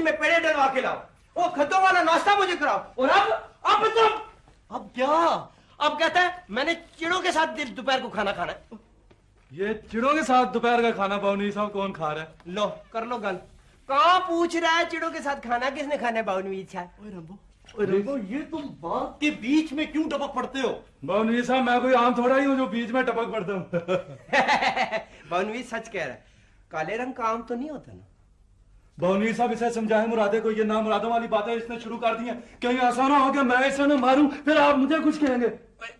کسی میں پیڑے ڈلوا کے لاؤ۔ وہ کھدوں والا ناشتہ مجھے کراؤ۔ اور اب اب تم اب کیا؟ اب کہتا ہے میں نے چڑوں کے ساتھ دوپہر کو کھانا کھانا ہے۔ یہ چڑوں کے ساتھ دوپہر کا کھانا باؤنی صاحب کون کھا رہا ہے؟ لو کر لو گل کہاں پوچھ رہا ہے چڑوں کے ساتھ کھانا؟ کس نے کھانا ہے باؤنی صاحب اوئے رمبو اوئے رمبو یہ تم بات کے بیچ میں کیوں ٹپک پڑتے ہو؟ باؤنی صاحب میں کوئی عام تھوڑا ہی ہوں جو بیچ میں ٹپک پڑتا ہوں۔ باؤنی سچ کہہ رہا ہے۔ کالے رنگ کا عام تو نہیں ہوتا نا؟ بونیر صاحب اسے سمجھائے مرادے کو یہ نام مرادوں والی باتیں اس نے شروع کر دی ہیں کہیں ایسا نہ ہو گیا میں اسے نہ ماروں پھر آپ مجھے کچھ کہیں گے؟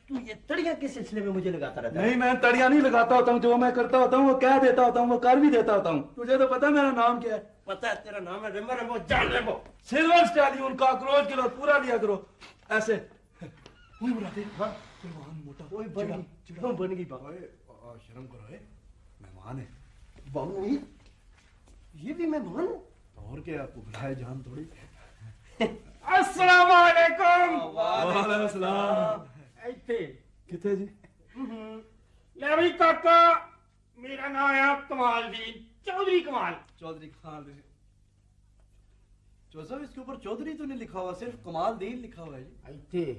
تو یہ تڑیاں کے سلسلے میں مجھے لگاتا رہتا ہے؟ نہیں میں تڑیاں نہیں لگاتا ہوتا ہوں جو میں کرتا ہوتا ہوں وہ کہہ دیتا ہوتا ہوں وہ کر بھی دیتا ہوتا ہوں۔ تجھے تو پتہ میرا نام کیا ہے؟ پتہ ہے تیرا نام ہے ریمبر وہ جان ریمبو سلور سٹیلی ان سٹیلیون کاکروچ کلو پورا لیا کرو ایسے۔ اوئے مرادے ہاں۔ مہمان موٹا۔ اوئے بن چڑھا ہوں بن گئی بابا شرم کرو اے مہمان ہے بابو نہیں یہ بھی مہمان ہے اور کیا آپ کو بلائے جان تھوڑی؟ السلام علیکم! وعلیکم السلام۔ ایتھے۔ کتے جی؟ لے بھائی کاکا میرا نام ہے کمال دین چودھری کمال۔ چودھری کمال دین۔ چوزہ اس کے اوپر چودھری تو نہیں لکھا ہوا صرف کمال دین لکھا ہوا ہے جی۔ ایتھے۔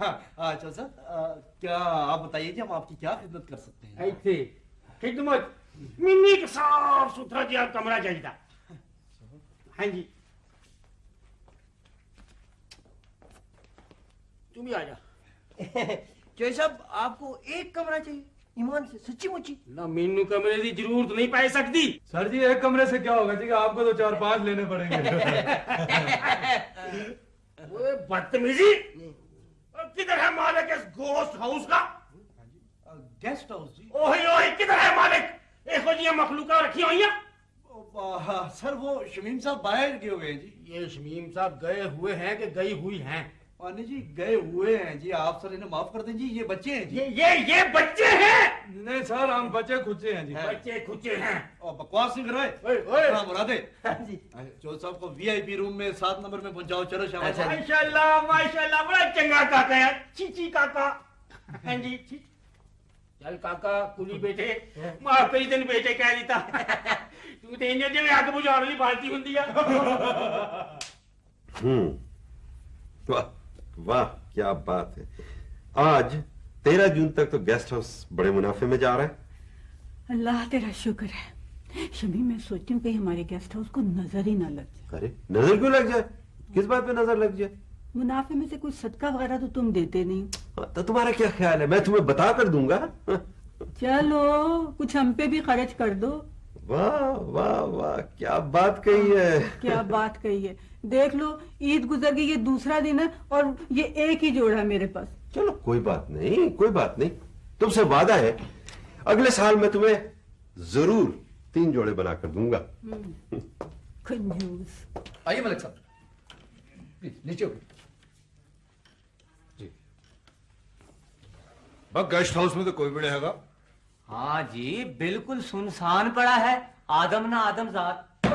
ہاں، صاحب کیا آپ بتائیے کہ ہم آپ کی کیا خدمت کر سکتے ہیں؟ ایسے خدمت منی کا صاف ستھرا جی آپ کمرہ چاہیے تھا۔ ہاں جی۔ تم بھی آ جا۔ چوہے صاحب آپ کو ایک کمرہ چاہیے ایمان سے سچی مچی۔ نہ مینو کمرے کی ضرورت نہیں پائے سکتی۔ سر جی ایک کمرے سے کیا ہوگا جی آپ کو تو چار پانچ لینے پڑیں گے۔ بدتمیزی۔ کدھر ہے مالک اس گوسٹ ہاؤس کا؟ جی، گیسٹ ہاؤس جی۔ اوہی اوہی کدھر ہے مالک؟ ایک جی مخلوقہ رکھی ہوئی ہیں؟ سر وہ شمیم صاحب باہر گئے ہوئے ہیں جی۔ یہ شمیم صاحب گئے ہوئے ہیں کہ گئی ہوئی ہیں؟ پانی جی گئے ہوئے ہیں جی آپ سر انہیں معاف کر دیں جی یہ بچے ہیں جی۔ یہ یہ بچے ہیں! نہیں سر ہم بچے کھچے ہیں جی۔ بچے کھچے ہیں۔ اور بکواس نہیں کر رہے؟ ہاں مرادے۔ ہاں جی۔ جو صاحب کو وی آئی پی روم میں سات نمبر میں پہنچاؤ چلو شاہ اچھا جی۔ ماشاءاللہ ماشاءاللہ بڑا چنگا کاکا ہے۔ چی چی کاکا۔ ہاں جی۔ چل کاکا کلی بیٹے۔ ماں کئی دن بیٹے کہہ دیتا۔ تو تے انہیں جے اگ بجھاڑ لی بالٹی ہوندی ہے۔ ہوں۔ واہ۔ واہ کیا بات ہے۔ آج تیرہ جون تک تو گیسٹ ہاؤس بڑے منافع میں جا رہا ہے۔ اللہ تیرا شکر ہے۔ شمی میں سوچتی ہوں کہ ہمارے گیسٹ ہاؤس کو نظر ہی نہ لگ جائے۔ نظر کیوں لگ جائے؟ کس بات پہ نظر لگ جائے؟ منافع میں سے کچھ صدقہ وغیرہ تو تم دیتے نہیں۔ ہاں، تو تمہارا کیا خیال ہے؟ میں تمہیں بتا کر دوں گا۔ چلو کچھ ہم پہ بھی خرچ کر دو۔ واہ واہ واہ کیا بات کہی ہاں، ہے۔ کیا بات کہی ہے۔ دیکھ لو عید گزر گئی یہ دوسرا دن ہے اور یہ ایک ہی جوڑا ہے میرے پاس۔ چلو کوئی بات نہیں کوئی بات نہیں۔ تم سے وعدہ ہے اگلے سال میں تمہیں ضرور تین جوڑے بنا کر دوں گا۔ آئیے ملک صاحب۔ نیچے جی۔ گیسٹ ہاؤس میں تو کوئی بھی نہیں ہے گا۔ ہاں جی بالکل سنسان پڑا ہے۔ آدم نہ آدم ذات۔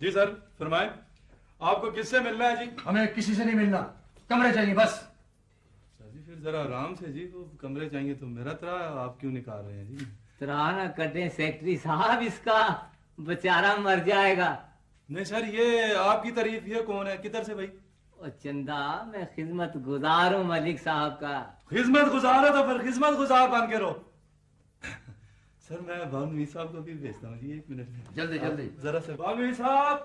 جی سر فرمائیں۔ آپ کو کس سے ملنا ہے جی؟ ہمیں کسی سے نہیں ملنا۔ کمرے چاہیے بس۔ جی پھر ذرا آرام سے جی کمرے چاہیے تو میرا ترا آپ کیوں نکال رہے ہیں جی؟ ترا نہ کریں سیکٹری صاحب اس کا بیچارہ مر جائے گا۔ نہیں سر یہ آپ کی تعریف یہ کون ہے؟ کدھر سے بھائی؟ چندہ میں خدمت گزار ہوں ملک صاحب کا۔ خدمت گزار ہو تو پھر خدمت گزار بن کے رو سر میں بانوی صاحب کو بھی بھیجتا ہوں۔ جی ایک منٹ۔ جلدی جلدی۔ ذرا سے بانوی صاحب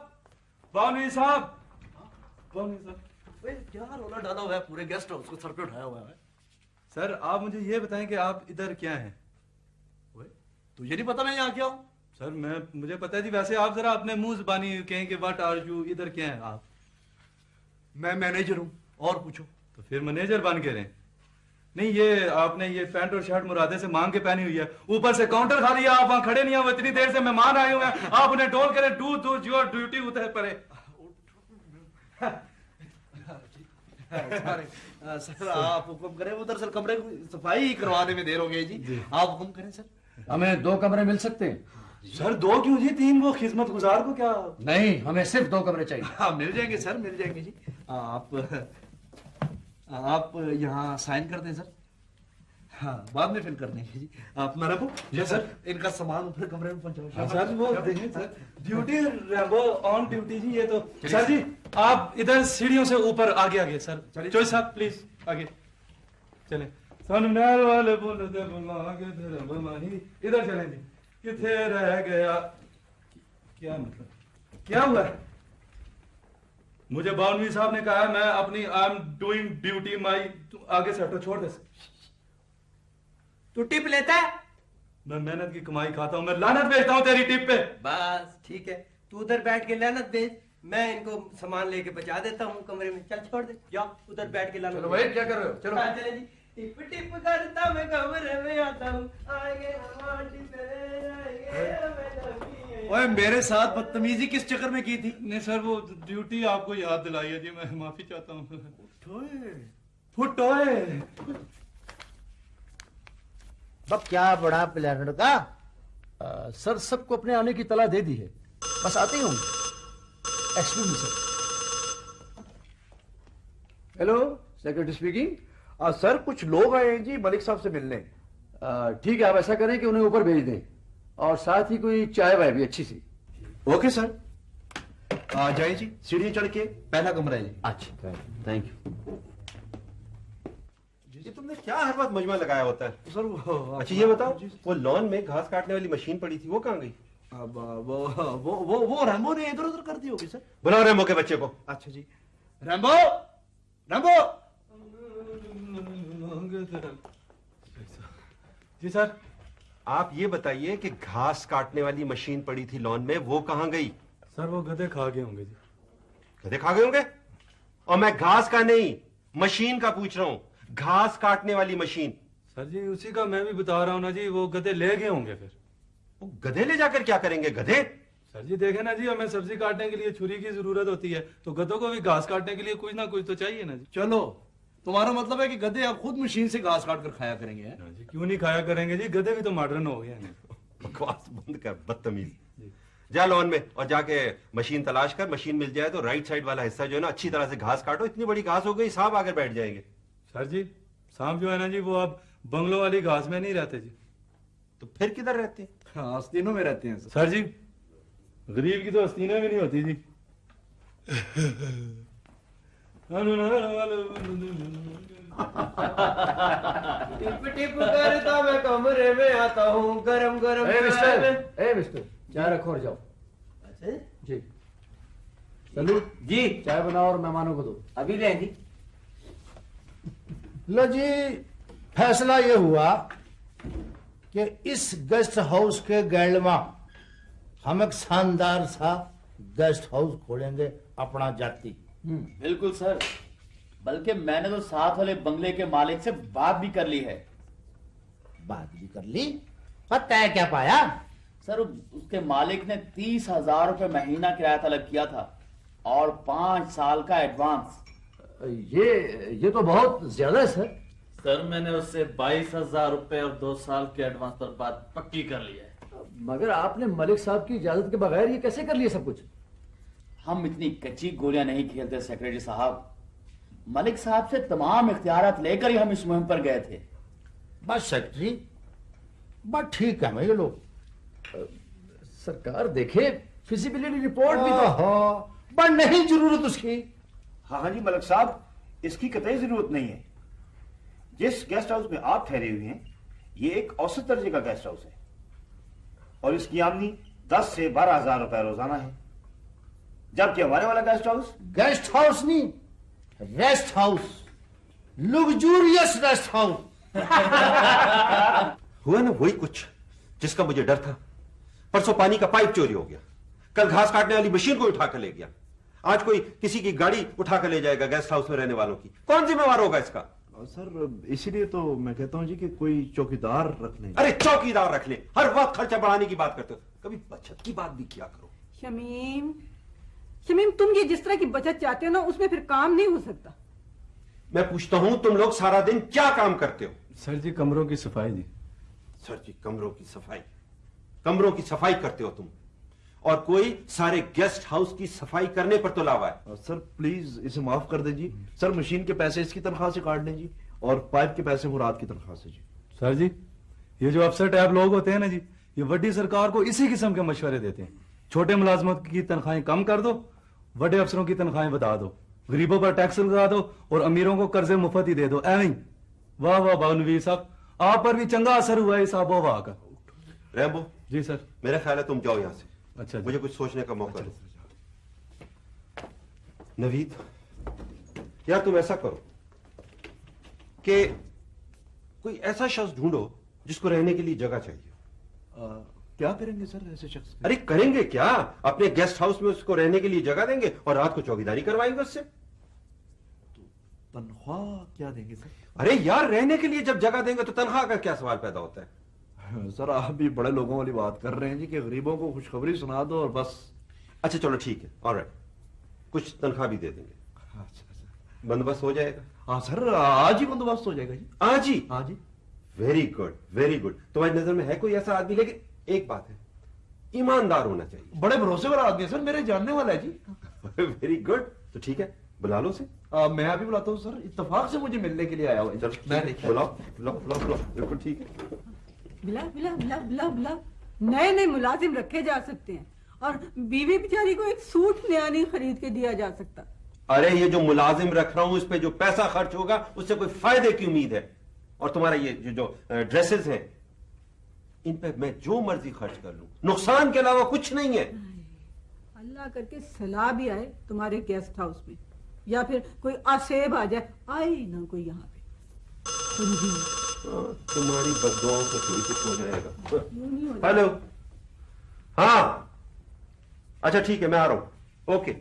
بانوی صاحب۔ صاحب۔ کیا رولا ڈالا ہوا ہے؟ پورے گیسٹ ہاؤس کو سر پہ اٹھایا ہوا ہے۔ سر آپ مجھے یہ بتائیں کہ آپ ادھر کیا ہیں؟ تو یہ نہیں پتا میں یہاں کیا ہوں؟ سر میں مجھے پتا ہے جی ویسے آپ ذرا اپنے منہ زبانی کہیں کہ واٹ آر یو ادھر کیا ہیں آپ؟ میں مینیجر ہوں اور پوچھو۔ تو پھر مینیجر بن کے رہیں۔ نہیں یہ آپ نے یہ پینٹ اور شرٹ مرادے سے مانگ کے پہنی ہوئی ہے۔ اوپر سے کاؤنٹر کھا لیا آپ وہاں کھڑے نہیں ہو اتنی دیر سے مہمان آئے ہوئے ہیں۔ آپ انہیں ٹول کریں ڈو ڈو یور ڈیوٹی ہوتا ہے پرے۔ سر آپ حکم کریں وہ دراصل کمرے کو صفائی کروانے میں دیر ہو گئی جی۔, جی۔ آپ حکم کریں سر۔ ہمیں دو کمرے مل سکتے ہیں۔ سر دو کیوں جی؟ تین وہ خدمت گزار کو کیا؟ نہیں ہمیں صرف دو کمرے چاہیے۔ ہاں مل جائیں گے سر مل جائیں گے جی۔ آپ آپ یہاں سائن کر دیں سر۔ ہاں بعد میں فل کر دیں گے جی۔ آپ میں رکھو جی سر۔ ان کا سامان اوپر کمرے میں پہنچاؤ۔ ہاں سر وہ دیکھیں سر۔ ڈیوٹی وہ آن ڈیوٹی جی یہ تو۔ سر جی آپ ادھر سیڑھیوں سے اوپر آگے آگے سر۔ چوئی صاحب پلیز آگے۔ چلیں۔ سن والے بولتے بلا کے ادھر چلیں جی۔ کتنے رہ گیا۔ کیا مطلب؟ کیا ہوا؟ ہے مجھے باؤنوی صاحب نے کہا ہے میں اپنی I am doing duty my آگے سٹو چھوڑ دے۔ تو ٹپ لیتا ہے؟ میں محنت کی کمائی کھاتا ہوں میں لانت بھیجتا ہوں تیری ٹپ پہ۔ بس ٹھیک ہے۔ تو ادھر بیٹھ کے لانت بھیج میں ان کو سامان لے کے بچا دیتا ہوں کمرے میں۔ چل چھوڑ دے۔ جا ادھر بیٹھ کے لانت چلو بھائی کیا کر رہے ہو؟ چلو۔ ہاں، چلے جی۔ ٹپ ٹپ کرتا میں میں آتا ہوں اوے میرے ساتھ بدتمیزی کس چکر میں کی تھی نہیں سر وہ ڈیوٹی آپ کو یاد دلائی ہے جی میں معافی چاہتا ہوں اٹھوئے بب کیا بڑا پلان کا سر سب کو اپنے آنے کی تلا دے دی ہے بس آتی ہوں excuse me sir hello secretary speaking sir کچھ لوگ آئے ہیں جی ملک صاحب سے ملنے۔ ٹھیک ہے آپ ایسا کریں کہ انہیں اوپر بھیج دیں۔ اور ساتھ ہی کوئی چائے وائے بھی اچھی سی۔ Okay sir. آ جائیں جی سیڑھی چڑھ کے پہلا کمرہ ہے جی۔ اچھا تھینک جی، یو جی تم نے کیا ہر وقت مجمع لگایا ہوتا ہے؟ سر اچھا یہ بتاؤ جی، جی۔ وہ لون میں گھاس کاٹنے والی مشین پڑی تھی وہ کہاں گئی؟ وہ ریمبو نے ادھر ادھر کر دی ہوگی سر۔ بلاؤ ریمبو کے بچے کو۔ اچھا جی۔ ریمبو ریمبو جی سر آپ یہ بتائیے کہ گھاس کاٹنے والی مشین پڑی تھی لون میں وہ کہاں گئی؟ سر وہ گدے کھا گئے ہوں گے جی۔ گدے کھا گئے ہوں گے؟ اور میں گھاس کا نہیں مشین کا پوچھ رہا ہوں۔ گھاس کاٹنے والی مشین۔ سر جی اسی کا میں بھی بتا رہا ہوں نا جی وہ گدے لے گئے ہوں گے پھر۔ وہ گدھے لے جا کر کیا کریں گے؟ گدھے؟ سر جی دیکھیں نا جی ہمیں سبزی کاٹنے کے لیے چھری کی ضرورت ہوتی ہے تو گدوں کو بھی گھاس کاٹنے کے لیے کچھ نہ کچھ تو چاہیے نا جی۔ چلو تمہارا مطلب ہے کہ گدے آپ خود مشین سے گھاس کاٹ کر کھایا کریں گے جی، کیوں نہیں کھایا کریں گے؟ جی گدے بھی تو ماڈرن ہو گئے بکواس بند کر بدتمیز۔ جی۔ جا لون میں اور جا کے مشین تلاش کر مشین مل جائے تو رائٹ سائڈ والا حصہ جو ہے نا اچھی طرح سے گھاس کاٹو اتنی بڑی گھاس ہو گئی سانپ آ کر بیٹھ جائیں گے۔ سر جی سانپ جو ہے نا جی وہ اب بنگلوں والی گھاس میں نہیں رہتے جی۔ تو پھر کدھر رہتے ہیں؟ ہاں، آستینوں میں رہتے ہیں سر جی غریب کی تو آستینیں بھی نہیں ہوتی جی۔ ٹپ ٹپ کرتا میں کمرے میں آتا ہوں گرم گرم اے مسٹر اے مسٹر چائے رکھو اور جاؤ جی چلو جی چائے بناؤ اور مہمانوں کو دو ابھی لیں جی لو جی فیصلہ یہ ہوا کہ اس گیسٹ ہاؤس کے گیلما ہم ایک شاندار سا گیسٹ ہاؤس کھولیں گے اپنا جاتی بالکل سر۔ بلکہ میں نے تو ساتھ والے بنگلے کے مالک سے بات بھی کر لی ہے۔ بات بھی کر لی؟ پتہ ہے کیا پایا؟ سر اس کے مالک نے تیس ہزار روپے مہینہ کرایہ طلب کیا تھا اور پانچ سال کا ایڈوانس۔ یہ یہ تو بہت زیادہ ہے سر۔ سر میں نے اس سے بائیس ہزار روپے اور دو سال کے ایڈوانس پر بات پکی کر لی ہے۔ مگر آپ نے ملک صاحب کی اجازت کے بغیر یہ کیسے کر لیا سب کچھ؟ ہم اتنی کچی گولیاں نہیں کھیلتے سیکرٹری صاحب۔ ملک صاحب سے تمام اختیارات لے کر ہی ہم اس مہم پر گئے تھے۔ بس سیکرٹری بس ٹھیک ہے میں یہ لوگ سرکار دیکھے فزیبلٹی رپورٹ بھی بٹ نہیں ضرورت اس کی۔ ہاں ہاں جی ملک صاحب اس کی قطعی ضرورت نہیں ہے۔ جس گیسٹ ہاؤس میں آپ ٹھہرے ہوئے ہیں یہ ایک اوسط درجے کا گیسٹ ہاؤس ہے۔ اور اس کی آمدنی دس سے بارہ ہزار روپے روزانہ ہے۔ جبکہ ہمارے والا گیسٹ ہاؤس گیسٹ ہاؤس نہیں rest house luxurious rest house ہوا نا وہی کچھ جس کا مجھے ڈر تھا۔ پرسوں پانی کا پائپ چوری ہو گیا۔ کل گھاس کاٹنے والی مشین کو اٹھا کر لے گیا۔ آج کوئی کسی کی گاڑی اٹھا کر لے جائے گا گیسٹ ہاؤس میں رہنے والوں کی۔ کون ذمہ وار ہوگا اس کا؟ سر اسی لیے تو میں کہتا ہوں جی کہ کوئی چوکیدار رکھ لیں۔ ارے چوکیدار رکھ لیں۔ ہر وقت خرچہ بڑھانے کی بات کرتے ہو۔ کبھی بچت کی بات بھی کیا کرو؟ شمیم شمیم تم یہ جس طرح کی بچت چاہتے ہو نا اس میں پھر کام نہیں ہو سکتا۔ میں پوچھتا ہوں تم لوگ سارا دن کیا کام کرتے ہو؟ سر جی کمروں کی صفائی جی۔ سر جی کمروں کی صفائی۔ کمروں کی صفائی کرتے ہو تم۔ اور کوئی سارے گیسٹ ہاؤس کی صفائی کرنے پر تو لاوا ہے۔ سر پلیز اسے معاف کر دیں جی۔ سر مشین کے پیسے اس کی تنخواہ سے کاٹ دیں جی۔ اور پائپ کے پیسے مراد کی تنخواہ سے جی۔ سر جی یہ جو افسر ٹائپ لوگ ہوتے ہیں نا جی یہ وڈی سرکار کو اسی قسم کے مشورے دیتے ہیں۔ چھوٹے ملازمت کی تنخواہیں کم کر دو بڑے افسروں کی تنخواہیں بتا دو غریبوں پر ٹیکس لگا دو اور امیروں کو قرضے مفت ہی دے دو۔ ایویں۔ واہ واہ بانوی صاحب آپ پر بھی چنگا اثر ہوا ہے صاحب و واہ کا۔ Rambo ji sir. میرا خیال ہے تم جاؤ یہاں سے۔ اچھا جی۔ مجھے کچھ سوچنے کا موقع دو۔ نوید یار تم ایسا کرو کہ کوئی ایسا شخص ڈھونڈو جس کو رہنے کے لیے جگہ چاہیے۔ کیا کریں گے سر ایسے شخص ارے کریں گے کیا؟ اپنے گیسٹ ہاؤس میں اس کو رہنے کے لیے جگہ دیں گے اور رات کو چوکیداری کروائیں گے اس سے؟ تنخواہ کیا دیں گے سر؟ ارے یار رہنے کے لیے جب جگہ دیں گے تو تنخواہ کا کیا سوال پیدا ہوتا ہے؟ سر آپ بھی بڑے لوگوں والی بات کر رہے ہیں جی کہ غریبوں کو خوشخبری سنا دو اور بس۔ اچھا چلو ٹھیک ہے اور کچھ تنخواہ بھی دے دیں گے۔ اچھا، اچھا۔ بندوبست ہو جائے گا۔ ہاں سر آج ہی بندوبست ہو جائے گا جی۔ آج ہی؟ آج ہی ویری گڈ ویری گڈ تمہاری نظر میں ہے کوئی ایسا آدمی؟ لیکن ایک بات ہے ایماندار ہونا چاہیے۔ بڑے بھروسے والا آدمی ہے سر میرے جاننے والا ہے جی۔ ویری گڈ تو ٹھیک ہے بلا لو سے میں ابھی بلاتا ہوں سر اتفاق سے مجھے ملنے کے لیے آیا ہوں۔ میں بلاؤ بلاؤ بلاؤ ٹھیک۔ ہے بلا بلا بلا بلا بلا۔ نئے نئے ملازم رکھے جا سکتے ہیں۔ اور بیوی بیچاری کو ایک سوٹ نیا نہیں خرید کے دیا جا سکتا۔ ارے یہ جو ملازم رکھ رہا ہوں اس پہ جو پیسہ خرچ ہوگا اس سے کوئی فائدے کی امید ہے؟ اور تمہارا یہ جو ڈریسز ہیں ان پہ میں جو مرضی خرچ کر لوں۔ نقصان کے علاوہ کچھ نہیں ہے۔ اللہ کر کے سلا بھی آئے تمہارے گیسٹ ہاؤس میں۔ یا پھر کوئی آسیب آ جائے آئے نہ کوئی یہاں پہ۔ ہاں، تمہاری بدواؤں سے کوئی کچھ ہو جائے گا۔ ہلو۔ ہاں۔ اچھا ٹھیک ہے میں آ رہا ہوں۔ اوکے۔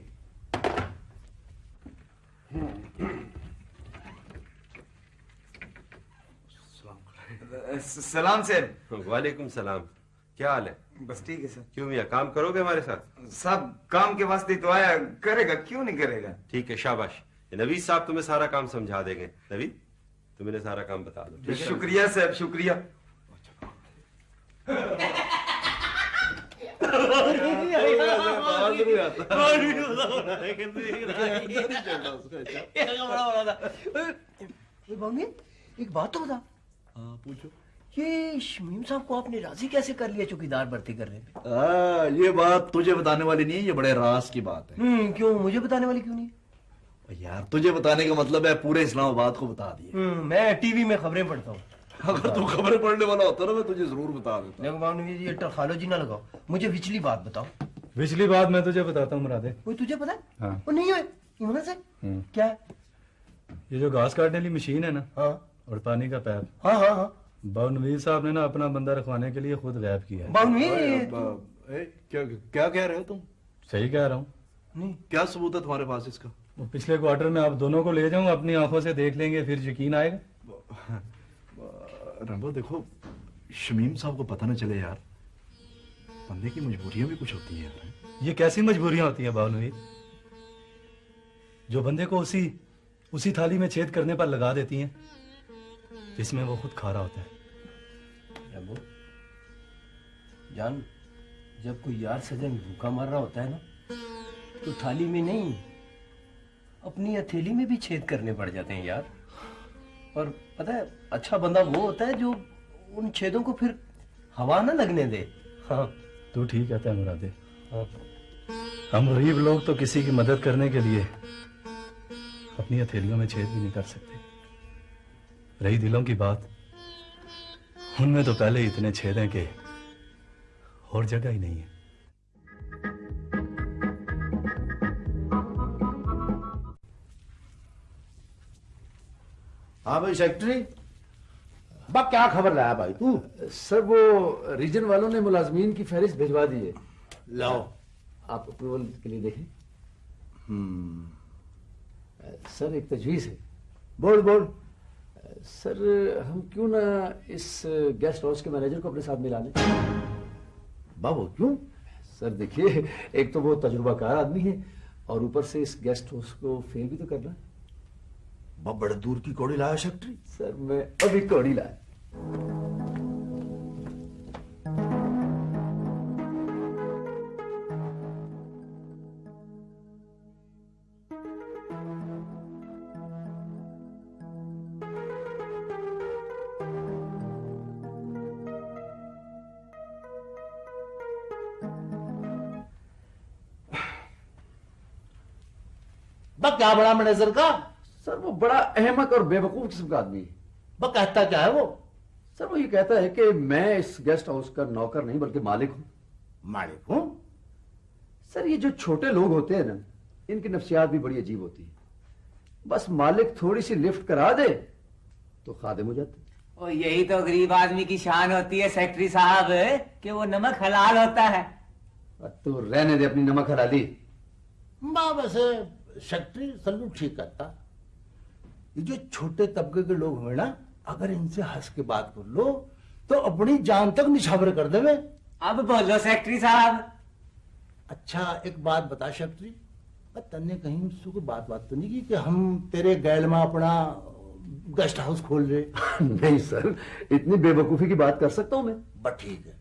سلام سر. وعلیکم سلام. کیا حال ہے؟ بس ٹھیک ہے سر. کیوں میاں؟ کام کرو گے ہمارے ساتھ؟ صاحب کام کے واسطے تو آیا. کرے گا کیوں نہیں کرے گا؟ ٹھیک ہے شاباش. نوید صاحب تمہیں سارا کام سمجھا دیں گے. نوید تمہیں انہیں سارا کام بتا دو. شکریہ صاحب شکریہ. ایک بات تو بتا. ہاں، پوچھو۔ یہ شمیم صاحب کو آپ نے راضی کیسے کر لیا چوکیدار برتی کرنے پہ یہ بات تجھے بتانے والی نہیں ہے یہ بڑے راز کی بات ہے۔ کیوں؟ مجھے بتانے والی کیوں نہیں؟ یار تجھے بتانے کا مطلب ہے پورے اسلام آباد کو بتا دیا میں ٹی وی میں خبریں پڑھتا ہوں۔ اگر تو خبریں پڑھنے والا ہوتا نا میں تجھے ضرور بتا دیتا۔ یہ ٹرخالوجی نہ لگاؤ۔ مجھے وچھلی بات بتاؤ۔ وچھلی بات میں تجھے بتاتا ہوں مرادے۔ وہ تجھے پتا ہے؟ ہاں۔ وہ نہیں ہوئے ایمانہ سے؟ کیا ہے؟ یہ جو گھاس کاٹنے والی مشین ہے نا ہاں۔ اور پانی کا پیپ۔ ہاں ہاں ہاں۔ باونویر صاحب نے نا اپنا بندہ رکھوانے کے لیے خود غیب کیا ہے۔ کیا کہہ رہے ہو تم؟ صحیح کہہ رہا ہوں۔ کیا ثبوت ہے تمہارے پاس اس کا؟ پچھلے کوارٹر میں آپ دونوں کو لے جاؤں اپنی آنکھوں سے دیکھ لیں گے پھر یقین آئے گا۔ رمبو دیکھو شمیم صاحب کو پتہ نہ چلے یار۔ بندے کی مجبوریاں بھی کچھ ہوتی ہیں یار۔ یہ کیسی مجبوریاں ہوتی ہیں باونویر جو بندے کو اسی اسی تھالی میں چھید کرنے پر لگا دیتی ہیں۔ جس میں وہ خود کھا رہا ہوتا ہے۔ ابو جان جب کوئی یار سجن بھوکا مار رہا ہوتا ہے نا تو تھالی میں نہیں اپنی ہتھیلی میں بھی چھید کرنے پڑ جاتے ہیں یار۔ اور پتہ ہے اچھا بندہ وہ ہوتا ہے جو ان چھیدوں کو پھر ہوا نہ لگنے دے۔ ہاں تو ٹھیک کہتا ہے مرادے ہاں۔ ہم غریب لوگ تو کسی کی مدد کرنے کے لیے اپنی ہتھیلیوں میں چھید بھی نہیں کر سکتے۔ رہی دلوں کی بات۔ ان میں تو پہلے اتنے چھید ہیں کہ اور جگہ ہی نہیں ہے۔ ہاں بھائی سیکٹری باپ کیا خبر لایا بھائی تو؟ سر وہ ریجن والوں نے ملازمین کی فہرست بھیجوا دی ہے۔ لاؤ۔ آپ اپروول کے لیے دیکھیں۔ سر ایک تجویز ہے۔ بول بول۔ سر ہم کیوں نہ اس گیسٹ ہاؤس کے مینیجر کو اپنے ساتھ ملا لیں؟ بابو کیوں؟ سر دیکھیے ایک تو وہ تجربہ کار آدمی ہے اور اوپر سے اس گیسٹ ہاؤس کو فیل بھی تو کرنا ہے۔ بڑے دور کی کوڑی لایا سیکٹری سر میں ابھی کوڑی لایا۔ کیا بڑا منیجر کا؟ سر وہ بڑا احمق اور بے وقوف قسم کا آدمی ہے۔ وہ کہتا کیا ہے وہ؟ سر وہ یہ کہتا ہے کہ میں اس گیسٹ ہاؤس کا نوکر نہیں بلکہ مالک ہوں۔ مالک ہوں؟ سر یہ جو چھوٹے لوگ ہوتے ہیں نا ان کی نفسیات بھی بڑی عجیب ہوتی ہے بس مالک تھوڑی سی لفٹ کرا دے تو خادم ہو جاتے اور یہی تو غریب آدمی کی شان ہوتی ہے سیکٹری صاحب کہ وہ نمک حلال ہوتا ہے۔ تو رہنے دے اپنی نمک حلالی۔ بابا صاحب سیکٹری سلوٹ ٹھیک کرتا۔ یہ جو چھوٹے طبقے کے لوگ ہوئے نا اگر ان سے ہنس کے بات کر لو تو اپنی جان تک نشاور کر دے۔ میں اب بولو سیکٹری صاحب۔ اچھا ایک بات بتا شکتری تن نے کہیں مجھ سے کوئی بات بات تو نہیں کی کہ ہم تیرے گیل میں اپنا گیسٹ ہاؤس کھول رہے۔ نہیں سر اتنی بے وقوفی کی بات کر سکتا ہوں میں؟ بٹ ٹھیک ہے۔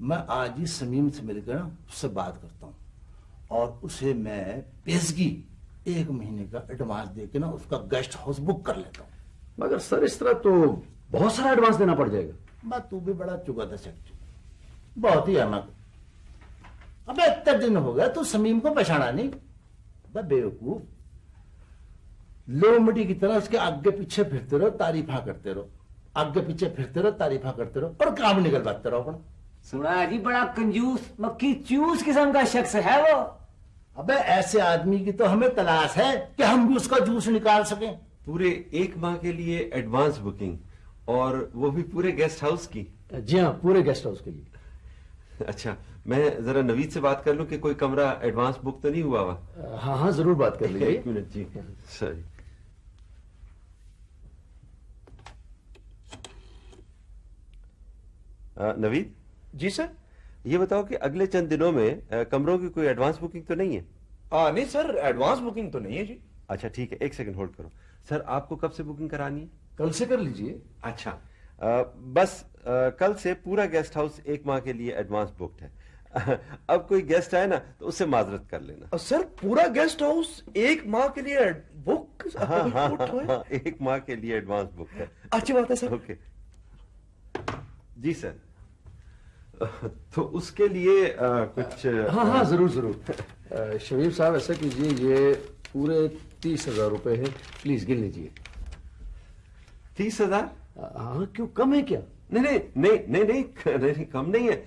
میں آج ہی سمیم سے مل کر اس سے بات کرتا ہوں۔ اور اسے میں پیزگی ایک مہینے کا ایڈوانس دے کے نا اس کا گیسٹ ہاؤس بک کر لیتا ہوں۔ مگر سر اس طرح تو بہت سارا ایڈوانس دینا پڑ جائے گا۔ میں تو بھی بڑا چکا تھا سیکٹری بہت ہی احمد۔ اب اتنے دن ہو گیا تو سمیم کو پہچانا نہیں۔ بے بیوقوف۔ لو مٹی کی طرح اس کے آگے پیچھے پھرتے رہو تعریفا کرتے رہو۔ آگے پیچھے پھرتے رہو تعریفا کرتے رہو اور کام نکل بات رہو سنا جی بڑا کنجوس مکھی چوس قسم کا شخص ہے وہ۔ ابے ایسے آدمی کی تو ہمیں تلاش ہے کہ ہم بھی اس کا جوس نکال سکیں۔ پورے ایک ماہ کے لیے ایڈوانس بکنگ اور وہ بھی پورے گیسٹ ہاؤس کی۔ جی ہاں پورے گیسٹ ہاؤس کے لیے۔ اچھا میں ذرا نوید سے بات کر لوں کہ کوئی کمرہ ایڈوانس بک تو نہیں ہوا ہوا؟ ہاں ہاں ضرور بات کر لیجیے ایک منٹ جی۔ سوری نوید؟ جی سر؟ یہ بتاؤ کہ اگلے چند دنوں میں کمروں کی کوئی ایڈوانس بکنگ تو نہیں ہے؟ نہیں سر ایڈوانس بکنگ تو نہیں ہے جی۔ اچھا ٹھیک ہے ایک سیکنڈ ہولڈ کرو۔ سر آپ کو کب سے بکنگ کرانی ہے؟ کل سے کر لیجیے۔ اچھا۔ بس کل سے پورا گیسٹ ہاؤس ایک ماہ کے لیے ایڈوانس بکڈ ہے۔ اب کوئی گیسٹ آئے نا تو اس سے معذرت کر لینا۔ سر پورا گیسٹ ہاؤس ایک ماہ کے لیے بک ہاں، ہاں، ہاں، ایک ماہ کے لیے ایڈوانس بک ہے۔ اچھی بات ہے سر۔ اوکے جی سر۔ تو اس کے لیے کچھ ہاں ہاں ضرور ضرور۔ شبیب صاحب ایسا کیجیے یہ پورے تیس ہزار روپے ہیں۔ پلیز گن لیجیے۔ تیس ہزار؟ ہاں کیوں؟ کم ہے کیا؟ نہیں نہیں نہیں نہیں نہیں کم نہیں ہے۔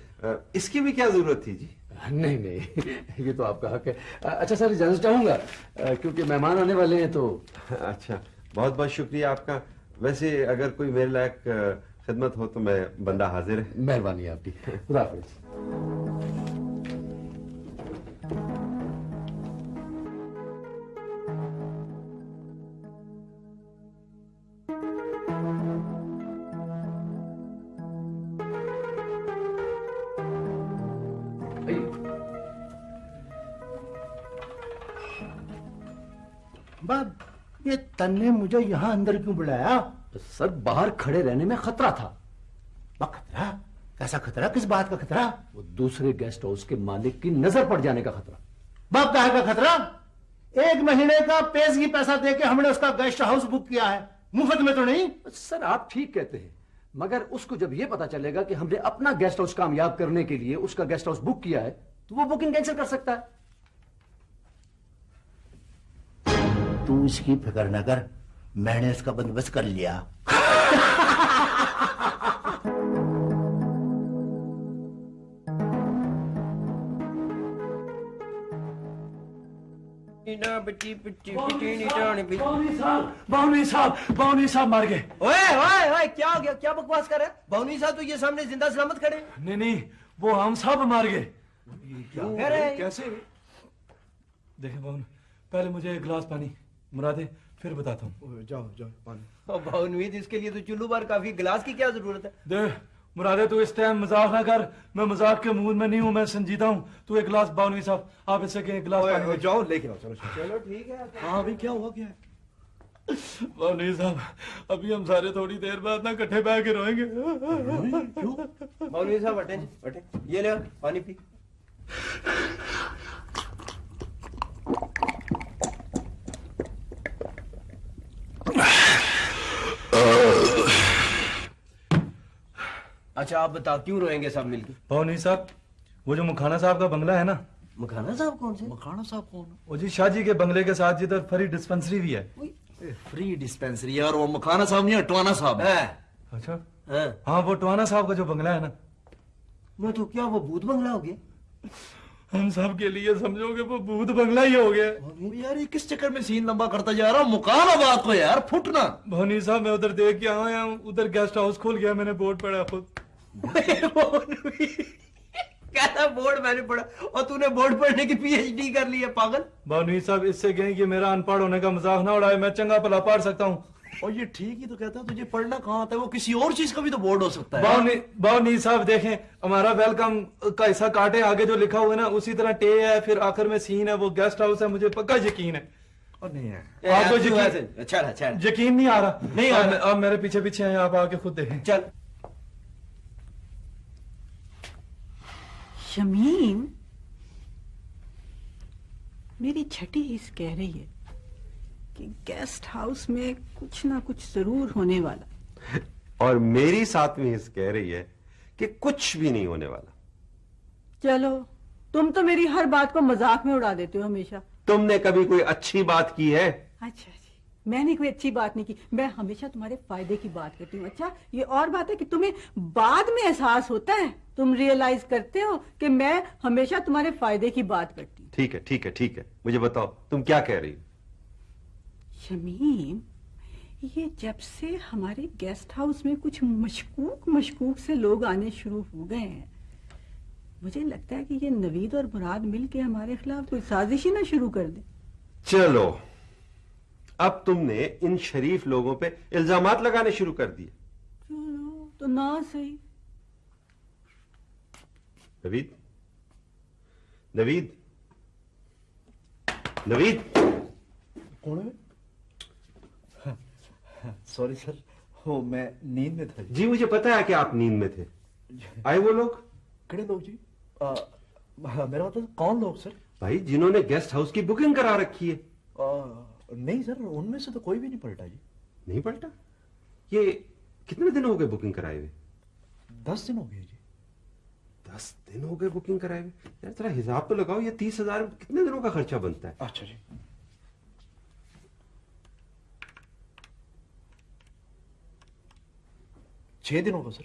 اس کی بھی کیا ضرورت تھی جی؟ نہیں نہیں یہ تو آپ کا حق ہے۔ اچھا سر اجازت چاہوں گا؟ کیونکہ مہمان آنے والے ہیں تو۔ اچھا بہت بہت شکریہ آپ کا۔ ویسے اگر کوئی میرے لائق خدمت ہو تو میں بندہ حاضر ہے۔ مہربانی آپ کی۔ خدا حافظ۔ باب یہ تن نے مجھے یہاں اندر کیوں بلایا سر باہر کھڑے رہنے میں خطرہ تھا۔ خطرہ؟ ایسا خطرہ؟ کس بات کا خطرہ؟ وہ دوسرے گیسٹ ہاؤس کے مالک کی نظر پڑ جانے کا خطرہ۔ باپ کا خطرہ؟ ایک مہینے کا پیسگی پیسہ دے کے ہم نے اس کا گیسٹ ہاؤس بک کیا ہے۔ مفت میں تو نہیں؟ سر آپ ٹھیک کہتے ہیں مگر اس کو جب یہ پتا چلے گا کہ ہم نے اپنا گیسٹ ہاؤس کامیاب کرنے کے لیے اس کا گیسٹ ہاؤس بک کیا ہے تو وہ بکنگ کینسل کر سکتا ہے۔ تو اس کی فکر نہ کر۔ میں نے اس کا بندوبست کر لیا۔ باونی صاحب باونی صاحب مار گئے۔ اوئے اوئے اوئے کیا ہو گیا؟ کیا بکواس کر رہے ہے باونی صاحب تو یہ سامنے زندہ سلامت کھڑے نہیں نہیں وہ ہم صاحب مار گئے۔ کیا کیسے؟ دیکھیں باون پہلے مجھے ایک گلاس پانی مرادے پھر بتاتا ہوں۔ جاؤ جاؤ پانی۔ باونوید اس کے لیے تو چلو بار کافی گلاس کی کیا ضرورت ہے؟ دے مرادے تو اس ٹائم مزاق نہ کر۔ میں مزاق کے موڈ میں نہیں ہوں میں سنجیدہ ہوں۔ تو ایک گلاس باونوید صاحب آپ اس سے کہ گلاس پانی جاؤ لے کے آؤ چلو چلو۔ ٹھیک ہے۔ ہاں ابھی کیا ہوا کیا ہے؟ مولوی صاحب ابھی ہم سارے تھوڑی دیر بعد نہ کٹھے بہ کے روئیں گے۔ مولوی صاحب اٹھیں اٹھیں۔ یہ لے پانی پی۔ اچھا آپ بتا کیوں روئیں گے سب مل کے؟ پونی صاحب وہ جو مکھانا صاحب کا بنگلہ ہے نا۔ مکھانا صاحب کون سے؟ مکھانا صاحب کون؟ وہ جی شاہ جی کے بنگلے کے ساتھ جدھر فری ڈسپنسری بھی ہے۔ فری ڈسپنسری اور وہ مکھانا صاحب نہیں ٹوانا صاحب ہے۔ ہاں۔ اچھا۔ ہاں۔, ہاں۔ وہ ٹوانا صاحب کا جو بنگلہ ہے نا۔ میں تو کیا وہ بھوت بنگلہ ہو گیا؟ ہم سب کے لیے سمجھو گے وہ بھوت بنگلہ ہی ہو گیا۔ یار یہ کس چکر میں سین لمبا کرتا جا رہا؟ ہوں مکان آباد کو یار پھٹنا بھونی صاحب میں ادھر دیکھ کے آیا ہوں ادھر گیسٹ ہاؤس کھول گیا میں نے بورڈ پڑھا خود۔ پی ایچ ڈی کر لی ہے پاگل میرا ان کا نہ ہوں اور ہمارا ویلکم کا حصہ کاٹے آگے جو لکھا ہوا ہے نا اسی طرح ٹے ہے پھر آخر میں سین ہے وہ گیسٹ ہاؤس ہے مجھے پکا یقین ہے یقین نہیں آ رہا نہیں آپ میرے پیچھے پیچھے آپ آ کے خود دیکھیں چل شمیم میری چھٹی اس کہہ رہی ہے کہ گیسٹ ہاؤس میں کچھ نہ کچھ ضرور ہونے والا۔ اور میری ساتھ میں اس کہہ رہی ہے کہ کچھ بھی نہیں ہونے والا۔ چلو تم تو میری ہر بات کو مذاق میں اڑا دیتے ہو ہمیشہ۔ تم نے کبھی کوئی اچھی بات کی ہے؟ اچھا۔ میں نے کوئی اچھی بات نہیں کی۔ میں ہمیشہ تمہارے فائدے کی بات کرتی ہوں۔ اچھا یہ اور بات ہے کہ تمہیں بعد میں احساس ہوتا ہے؟ تم ریئلائز کرتے ہو کہ میں ہمیشہ تمہارے فائدے کی بات کرتی ہوں۔ ٹھیک ہے ٹھیک ہے ٹھیک ہے۔ مجھے بتاؤ تم کیا کہہ رہی شمیم یہ جب سے ہمارے گیسٹ ہاؤس میں کچھ مشکوک مشکوک سے لوگ آنے شروع ہو گئے ہیں مجھے لگتا ہے کہ یہ نوید اور مراد مل کے ہمارے خلاف کوئی سازش ہی نہ شروع کر دیں۔ چلو۔ اب تم نے ان شریف لوگوں پہ الزامات لگانے شروع کر دیے۔ تو نہ صحیح۔ نوید؟ نوید؟ نوید؟ کون ہے؟ سوری سر میں نیند میں تھا۔ جی مجھے پتا ہے کہ آپ نیند میں تھے۔ آئے وہ لوگ؟ کڑے لوگ جی؟ میرا مطلب کون لوگ سر؟ بھائی جنہوں نے گیسٹ ہاؤس کی بکنگ کرا رکھی ہے۔ نہیں سر ان میں سے تو کوئی بھی نہیں پلٹا جی۔ نہیں پلٹا؟ یہ کتنے دن ہو گئے بکنگ کرائے ہوئے؟ دس دن ہو گئے جی۔ دس دن ہو گئے بکنگ کرائے ہوئے؟ یار ذرا حساب تو لگاؤ یہ تیس ہزار کتنے دنوں کا خرچہ بنتا ہے؟ اچھا جی۔ چھ دنوں کا سر۔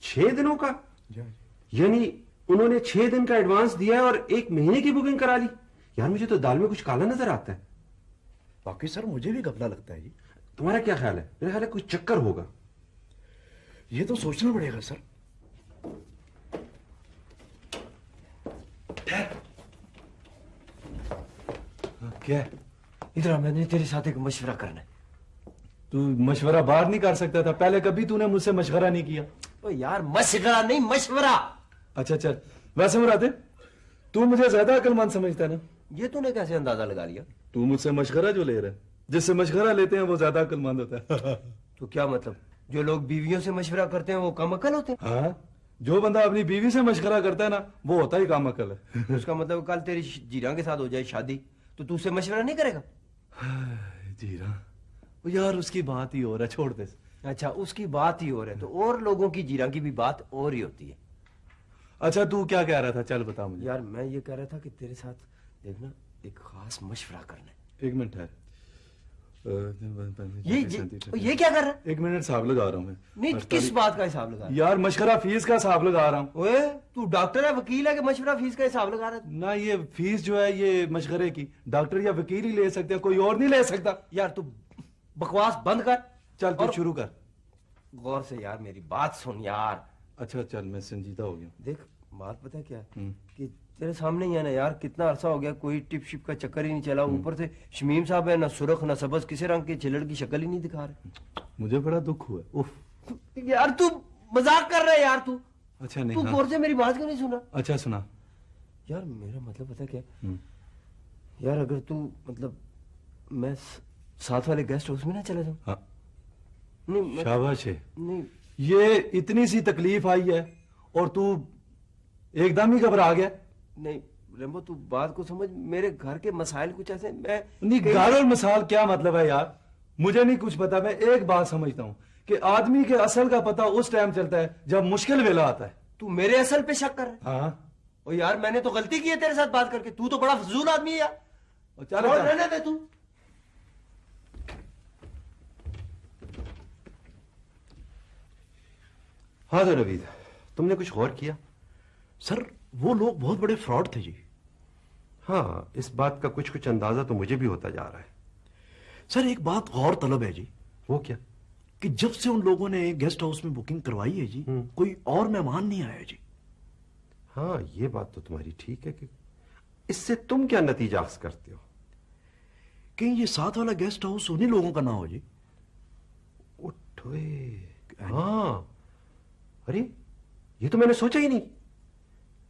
چھ دنوں کا؟ جی ہاں جی۔ یعنی انہوں نے چھ دن کا ایڈوانس دیا اور ایک مہینے کی بکنگ کرا لی یار مجھے تو دال میں کچھ کالا نظر آتا ہے۔ باقی سر مجھے بھی گبلا لگتا ہے جی۔ تمہارا کیا خیال ہے؟ میرا خیال ہے کوئی چکر ہوگا۔ یہ تو سوچنا پڑے گا سر۔ ہاں، کیا ادھر ہم نے تیرے ساتھ ایک مشورہ کرنا ہے۔ تو مشورہ باہر نہیں کر سکتا تھا۔ پہلے کبھی تو نے مجھ سے مشورہ نہیں کیا۔ او یار مشورہ نہیں مشورہ۔ اچھا اچھا۔ ویسے مراتے تو مجھے زیادہ عقل مند سمجھتا ہے نا۔ یہ تو نے کیسے اندازہ لگا لیا؟ تو مجھ سے مشغرہ جو لے رہا ہے جس سے مشغرہ لیتے ہیں وہ زیادہ عقل مند ہوتا ہے تو کیا مطلب؟ جو لوگ بیویوں سے مشورہ کرتے ہیں وہ کم عقل ہوتے ہیں؟ ہاں جو بندہ اپنی بیوی سے مشغرہ کرتا ہے نا وہ ہوتا ہی کم عقل ہے۔ اس کا مطلب کل تیری جیران کے ساتھ ہو جائے شادی تو تو اسے سے مشورہ نہیں کرے گا؟ جیران۔ یار اس کی بات ہی اور ہے چھوڑ دے۔ اچھا اس کی بات ہی اور ہے تو اور لوگوں کی جیران کی بھی بات اور ہی ہوتی ہے۔ اچھا تو کیا کہہ رہا تھا؟ چل بتا مجھے۔ یار میں یہ کہہ رہا تھا کہ تیرے ساتھ دیکھنا ایک خاص مشورہ کرنا ہے۔ ایک منٹ ہے۔ یہ کیا کر رہا ہے؟ ایک منٹ صاحب لگا رہا ہوں میں۔ نہیں کس بات کا حساب لگا یار مشورہ فیس کا حساب لگا رہا ہوں۔ اوے تو ڈاکٹر ہے وکیل ہے کہ مشورہ فیس کا حساب لگا رہا ہے؟ نہ یہ فیس جو ہے یہ مشورے کی۔ ڈاکٹر یا وکیل ہی لے سکتے ہیں کوئی اور نہیں لے سکتا۔ یار تو بکواس بند کر۔ چل تو شروع کر۔ غور سے یار میری بات سن یار۔ اچھا چل میں سنجیدہ ہو گیا دیکھ بات پتہ کیا کہ تیرے سامنے ہی ہے نا یار کتنا عرصہ ہو گیا کوئی ٹپ شپ کا چکر ہی نہیں چلا اوپر سے شمیم صاحب ہے نہ سرخ نہ سبز کسی رنگ کی چلڑ کی شکل ہی نہیں دکھا رہے۔ مجھے بڑا دکھ ہوا۔ اف یار تو مذاق کر رہا ہے یار تو۔ اچھا تو نہیں غور ہاں۔ سے میری بات کیوں نہیں سنا؟ اچھا سنا۔ یار میرا مطلب پتہ کیا۔ یار اگر تو مطلب میں ساتھ والے گیسٹ ہاؤس میں نہ چلا جاؤں۔ ہاں۔ شاباش ہے۔ یہ اتنی سی تکلیف آئی ہے اور تو ایک دم ہی گھبرا گیا۔ نہیں ریمبو تو بات کو سمجھ میرے گھر کے مسائل کچھ ایسے میں نہیں گھر اور مثال کیا مطلب ہے یار؟ مجھے نہیں کچھ پتا میں ایک بات سمجھتا ہوں کہ آدمی کے اصل کا پتہ اس ٹائم چلتا ہے جب مشکل ویلا آتا ہے۔ تو میرے اصل پہ شک کر رہا ہے؟ ہاں۔ او یار میں نے تو غلطی کی ہے تیرے ساتھ بات کر کے تو تو بڑا فضول آدمی ہے یار۔ چل چھوڑ چل۔ رہنے دے تو۔ ہاں تو نوید تم نے کچھ غور کیا؟ سر وہ لوگ بہت بڑے فراڈ تھے جی۔ ہاں اس بات کا کچھ کچھ اندازہ تو مجھے بھی ہوتا جا رہا ہے۔ سر ایک بات غور طلب ہے جی۔ وہ کیا؟ کہ جب سے ان لوگوں نے گیسٹ ہاؤس میں بکنگ کروائی ہے جی کوئی اور مہمان نہیں آیا جی۔ ہاں یہ بات تو تمہاری ٹھیک ہے کہ اس سے تم کیا نتیجہ اخذ کرتے ہو؟ کہیں یہ ساتھ والا گیسٹ ہاؤس انہیں لوگوں کا نہ ہو جی۔ اٹھوئے۔ ہاں۔ ارے یہ تو میں نے سوچا ہی نہیں۔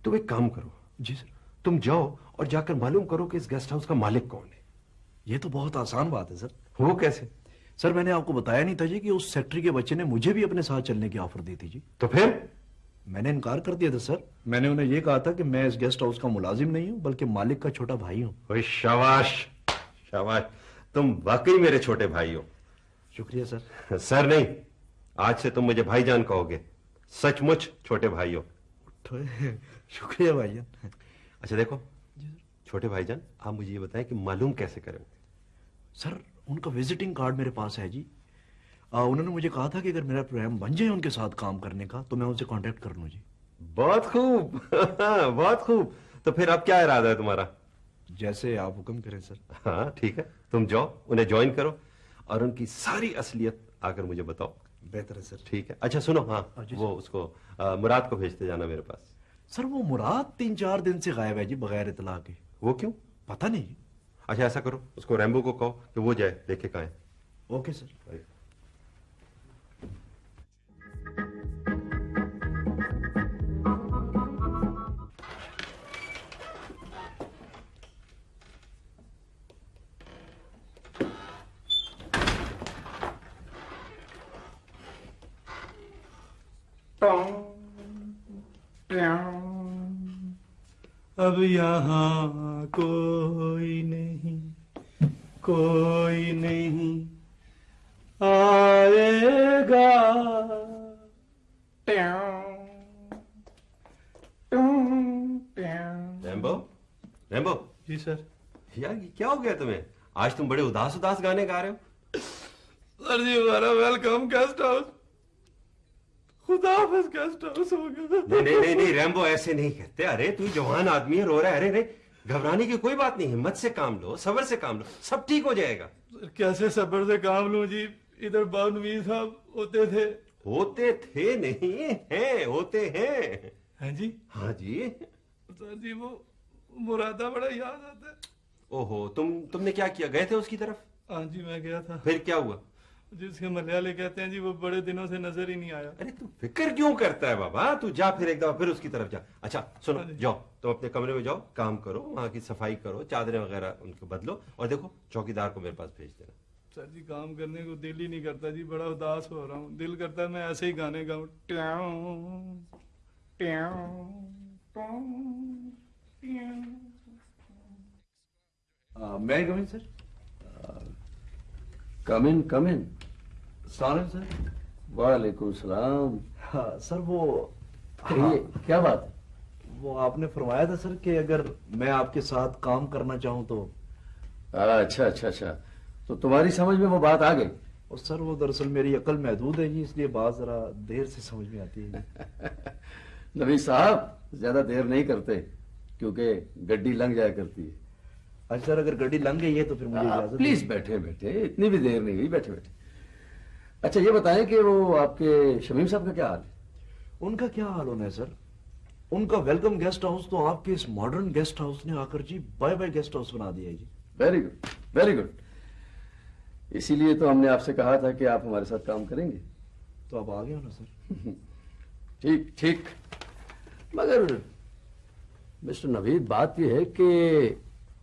تم ایک کام کرو۔ جی سر۔ تم جاؤ اور جا کر معلوم کرو کہ اس گیسٹ ہاؤس کا مالک کون ہے۔ یہ تو بہت آسان بات ہے سر۔ وہ کیسے؟ سر میں نے آپ کو بتایا نہیں تھا جی کہ اس سیکٹری کے بچے نے مجھے بھی اپنے ساتھ چلنے کی آفر دی تھی جی۔ تو پھر؟ میں نے انکار کر دیا تھا سر۔ میں نے انہیں یہ کہا تھا کہ میں اس گیسٹ ہاؤس کا ملازم نہیں ہوں بلکہ مالک کا چھوٹا بھائی ہوں۔ شاباش شاباش تم واقعی میرے چھوٹے بھائی ہو۔ شکریہ سر۔ سر نہیں آج سے تم مجھے بھائی جان کہو گے۔ سچ مچ چھوٹے بھائی ہو۔ شکریہ بھائی جان۔ اچھا دیکھو۔ چھوٹے بھائی جان آپ مجھے یہ بتائیں کہ معلوم کیسے کریں؟ سر ان کا وزٹنگ کارڈ میرے پاس ہے جی۔ انہوں نے مجھے کہا تھا کہ اگر میرا پروگرام بن جائے ان کے ساتھ کام کرنے کا تو میں ان سے کانٹیکٹ کر لوں جی۔ بہت خوب۔ بہت خوب۔ تو پھر اب کیا ارادہ ہے تمہارا؟ جیسے آپ حکم کریں سر۔ ہاں ٹھیک ہے۔ تم جاؤ انہیں جوائن کرو اور ان کی ساری اصلیت آ کر مجھے بتاؤ۔ بہتر ہے سر۔ ٹھیک ہے۔ اچھا سنو۔ ہاں جی وہ اس کو مراد کو بھیجتے جانا میرے پاس۔ سر وہ مراد تین چار دن سے غائب ہے جی بغیر اطلاع کے۔ وہ کیوں؟ پتہ نہیں۔ جی اچھا ایسا کرو اس کو ریمبو کو کہو کہ وہ جائے دیکھے کہاں ہے۔ Okay sir. اب یہاں کوئی نہیں کوئی نہیں۔ آئے گا۔ Rambo Rambo. جی سر۔ یار کیا ہو گیا تمہیں؟ آج تم بڑے اداس اداس گانے گا رہے ہو۔ سر جی ہمارا ویلکم گیسٹ ہاؤس۔ خدا حافظ گیسٹ ہاؤس ہو گیا نہیں نہیں نہیں ریمبو ایسے نہیں کہتے۔ ارے تو جوان آدمی ہے رو رہا ہے۔ ارے ارے گھبرانے کی کوئی بات نہیں ہمت سے کام لو صبر سے کام لو سب ٹھیک ہو جائے گا۔ کیسے صبر سے کام لوں جی؟ ادھر باونوی صاحب ہوتے تھے۔ ہوتے تھے نہیں ہیں ہوتے ہیں۔ ہیں جی؟ ہاں جی۔ سر جی وہ مرادہ بڑا یاد آتا ہے۔ اوہو تم تم نے کیا کیا؟ گئے تھے اس کی طرف؟ ہاں جی میں گیا تھا۔ پھر کیا ہوا؟ جس کے ملیالے کہتے ہیں جی وہ بڑے دنوں سے نظر ہی نہیں آیا۔ ارے تو فکر کیوں کرتا ہے بابا؟ تو جا پھر ایک دفعہ پھر اس کی طرف جا۔ اچھا سنو جاؤ تم اپنے کمرے میں جاؤ کام کرو وہاں کی صفائی کرو چادریں وغیرہ ان کو بدلو اور دیکھو چوکی دار کو میرے پاس بھیج دینا۔ سر جی کام کرنے کو دل ہی نہیں کرتا جی بڑا اداس ہو رہا ہوں۔ دل کرتا ہے میں ایسے ہی گانے گاؤں۔ میں کمن سر؟ کم ان۔ السلام علیکم سر؟ وعلیکم السلام۔ ہاں، سر وہ ہاں، کیا بات ہے؟ وہ آپ نے فرمایا تھا سر کہ اگر میں آپ کے ساتھ کام کرنا چاہوں تو اچھا اچھا اچھا۔ تو تمہاری سمجھ میں وہ بات آ گئی؟ اور سر وہ دراصل میری عقل محدود ہے جی اس لیے بات ذرا دیر سے سمجھ میں آتی ہے جی۔ نبی صاحب زیادہ دیر نہیں کرتے کیونکہ گڈی لنگ جایا کرتی ہے۔ اچھا سر اگر گڈی لنگ گئی ہے تو پھر مجھے پلیز بیٹھے بیٹھے اتنی بھی دیر نہیں ہوئی بیٹھے بیٹھے۔ اچھا یہ بتائیں کہ وہ آپ کے شمیم صاحب کا کیا حال ہے؟ ان کا کیا حال ہونا ہے سر؟ ان کا ویلکم گیسٹ ہاؤس تو آپ کے اس ماڈرن گیسٹ ہاؤس نے آ کر جی بائے بائے گیسٹ ہاؤس بنا دیا ہے جی۔ ویری گڈ ویری گڈ اسی لیے تو ہم نے آپ سے کہا تھا کہ آپ ہمارے ساتھ کام کریں گے۔ تو آپ آگے ہو نا سر۔ ٹھیک ٹھیک۔ مگر مسٹر نوید بات یہ ہے کہ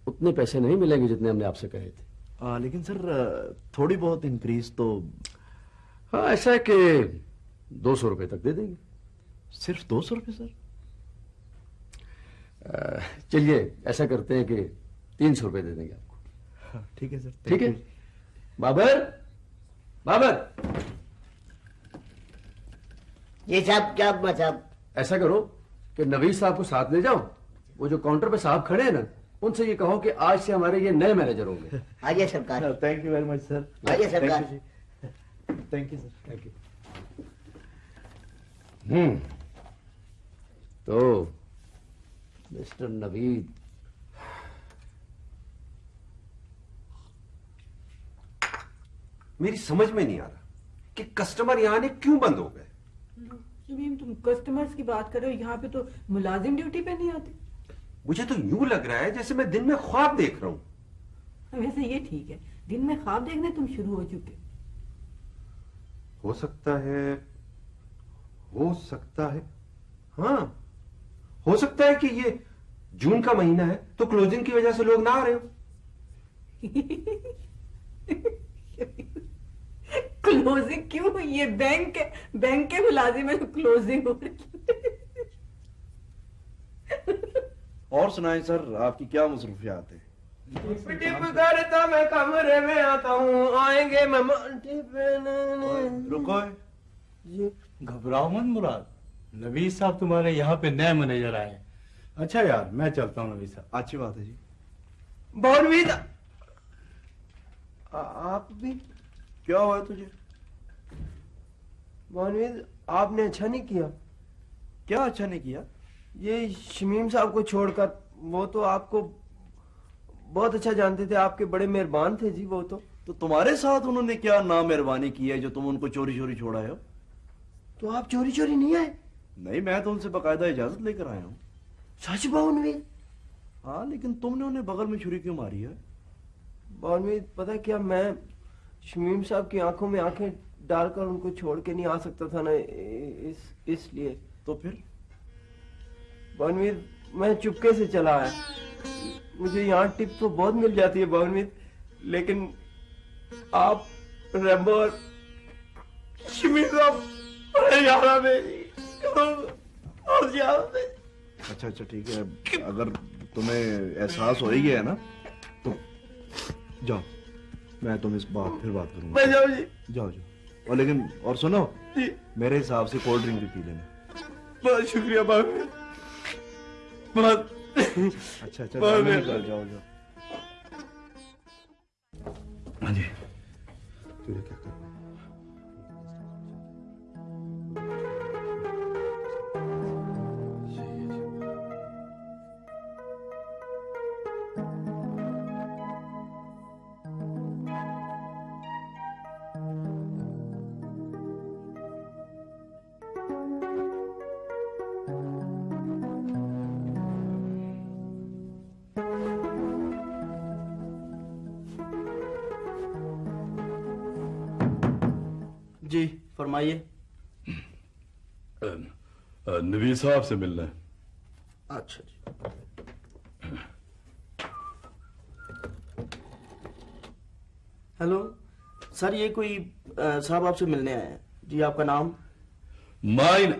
اتنے پیسے نہیں ملیں گے جتنے ہم نے آپ سے کہے تھے۔ لیکن سر تھوڑی بہت انکریز تو ہاں ایسا ہے کہ دو سو روپے تک دے دیں گے۔ صرف دو سو روپے سر؟ چلیے ایسا کرتے ہیں کہ تین سو روپے دے دیں گے آپ کو۔ ہاں، ٹھیک ہے سر ٹھیک ہے؟ بابر بابر۔ یہ صاحب کیا صاحب ایسا کرو کہ نویز صاحب کو ساتھ لے جاؤ۔ وہ جو کاؤنٹر پہ صاحب کھڑے ہیں نا ان سے یہ کہو کہ آج سے ہمارے یہ نئے مینیجر ہوں گے۔ آئیے سرکار۔ Thank you very much sir. آئیے سرکار۔ Thank you sir thank you تو مسٹر نوید میری سمجھ میں نہیں آ رہا کہ کسٹمر یہاں نے کیوں بند ہو گئے تم کسٹمرز کی بات کر رہے ہو یہاں پہ تو ملازم ڈیوٹی پہ نہیں آتے مجھے تو یوں لگ رہا ہے جیسے میں دن میں خواب دیکھ رہا ہوں ویسے یہ ٹھیک ہے دن میں خواب دیکھنے تم شروع ہو چکے ہو سکتا ہے ہو سکتا ہے۔ ہاں ہو سکتا ہے کہ یہ جون کا مہینہ ہے تو کلوزنگ کی وجہ سے لوگ نہ آ رہے ہو کلوزنگ کیوں؟ یہ بینک بینک کے ملازم ہے کلوزنگ ہو اور سنائیں سر آپ کی کیا مصروفیات ہیں؟ میں کمرے میں آتا ہوں۔ آئیں گے میں رکو۔ یہ گھبراؤ من مراد۔ نبی صاحب تمہارے یہاں پہ نئے منیجر آئے۔ اچھا یار میں چلتا ہوں نبی صاحب۔ اچھی بات ہے جی۔ بولوی آپ بھی؟ کیا ہوا تجھے؟ مانوید آپ نے اچھا نہیں کیا۔ کیا اچھا نہیں کیا؟ یہ شمیم صاحب کو چھوڑ کر وہ تو آپ کو بہت اچھا جانتے تھے آپ کے بڑے مہربان تھے جی وہ تو۔ تو تمہارے ساتھ انہوں نے کیا نامہربانی کی ہے جو تم ان کو چوری چوری چھوڑائے ہو؟ تو آپ چوری چوری نہیں آئے؟ نہیں میں تو ان سے باقاعدہ اجازت لے کر آیا ہوں۔ سچ بانوی ہاں لیکن تم نے انہیں بغل میں چھری کیوں ماری ہے؟ بانوی پتہ کیا میں شمیم صاحب کی آنکھوں میں آنکھیں ڈال کر ان کو چھوڑ کے نہیں آ سکتا تھا نا اس اس لیے۔ تو پھر؟ بانوید میں چپکے سے چلا آیا۔ مجھے یہاں ٹپ تو بہت مل جاتی ہے بانوید لیکن آپ ریمبر شمیزہ ہریانہ میں اور زیادہ اچھا اچھا ٹھیک ہے۔ اگر تمہیں احساس ہو ہی ہے نا تو جاؤ میں تم اس بات پھر بات کروں گا۔ جاؤ جی۔ جاؤ جاؤ۔ اور لیکن اور سنو جی۔ میرے حساب سے کولڈ ڈرنک بھی پی لینا۔ بہت شکریہ بہت بہت اچھا اچھا جاؤ جاؤ۔ ہاں جی۔ تو نے کہا فرمائیے۔ نبی صاحب سے ملنا ہے۔ اچھا جی۔ ہیلو سر یہ کوئی صاحب آپ سے ملنے آئے ہیں۔ جی آپ کا نام؟ مائن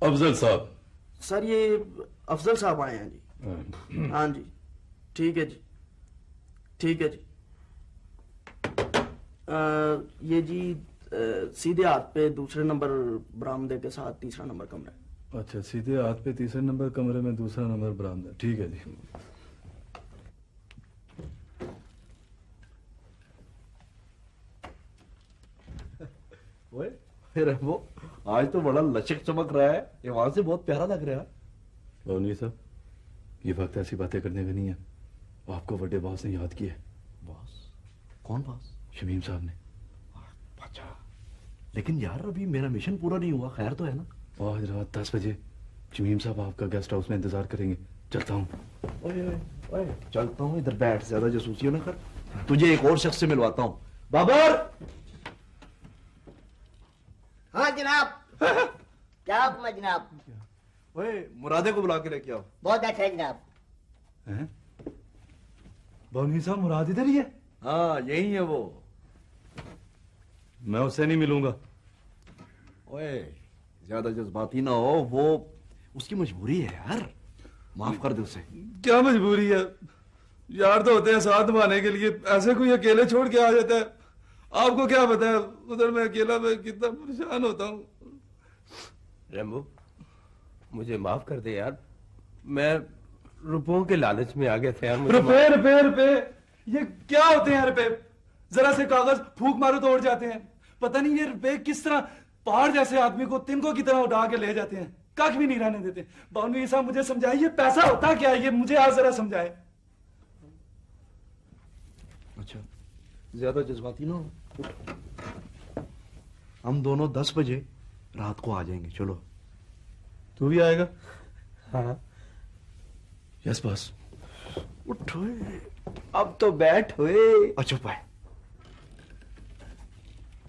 افضل صاحب۔ سر یہ افضل صاحب آئے ہیں جی۔ ہاں۔, ہاں جی۔ ٹھیک ہے جی۔ ٹھیک ہے جی۔ یہ جی سیدھے ہاتھ پہ دوسرے نمبر برامدے کے ساتھ تیسرا نمبر کمرہ اچھا سیدھے ہاتھ پہ تیسرے نمبر کمرے میں دوسرا نمبر برامدہ ٹھیک ہے جی۔ وہ آج تو بڑا لچک چمک رہا ہے یہ وہاں سے بہت پیارا لگ رہا ہے۔ بونی صاحب یہ وقت ایسی باتیں کرنے کا نہیں ہے آپ کو بڑے باس نے یاد کیا ہے۔ باس؟ کون باس؟ شمیم صاحب نے۔ اچھا لیکن یار ابھی میرا مشن پورا نہیں ہوا خیر تو ہے نا؟ آج رات دس بجے۔ جمیم صاحب آپ کا گیسٹ ہاؤس میں انتظار کریں گے۔ چلتا ہوں۔ اوے اوے اوے چلتا ہوں ادھر بیٹھ زیادہ جاسوسیوں نہ کر۔ تجھے ایک اور شخص سے ملواتا ہوں۔ بابر! ہاں جناب۔ کیا حکم ہے جناب؟ اوے مرادے کو بلا کے لے کے آؤ۔ بہت اچھا ہے جناب۔ بابنی صاحب مراد ادھر ہی ہے؟ ہاں یہی ہے وہ۔ میں اسے نہیں ملوں گا۔ اوے زیادہ جذباتی نہ ہو وہ اس کی مجبوری ہے یار۔ معاف کر دے اسے۔ کیا مجبوری ہے؟ یار تو ہوتے ہیں ساتھ مانے کے لیے ایسے کوئی اکیلے چھوڑ کے آ جاتا ہے۔ آپ کو کیا پتا ہے ادھر میں اکیلا میں کتنا پریشان ہوتا ہوں۔ ریمبو مجھے معاف کر دے یار۔ میں روپوں کے لالچ میں آ گیا تھا یار روپے روپے روپے۔ یہ کیا ہوتے ہیں روپے؟ ذرا سے کاغذ پھوک مارو تو اڑ جاتے ہیں۔ پتہ نہیں یہ روپے کس طرح پہاڑ جیسے آدمی کو تنگوں کی طرح اٹھا کے لے جاتے ہیں۔ کاک بھی نہیں رہنے دیتے۔ بانوی صاحب مجھے سمجھائے یہ پیسہ ہوتا کیا ہے؟ یہ مجھے آج ذرا سمجھائے۔ اچھا زیادہ جذباتی نہ ہم دونوں دس بجے رات کو آ جائیں گے۔ چلو۔ تو بھی آئے گا؟ ہاں۔ یس بس اٹھوئے اب تو بیٹھ ہوئے۔ اچھا پائے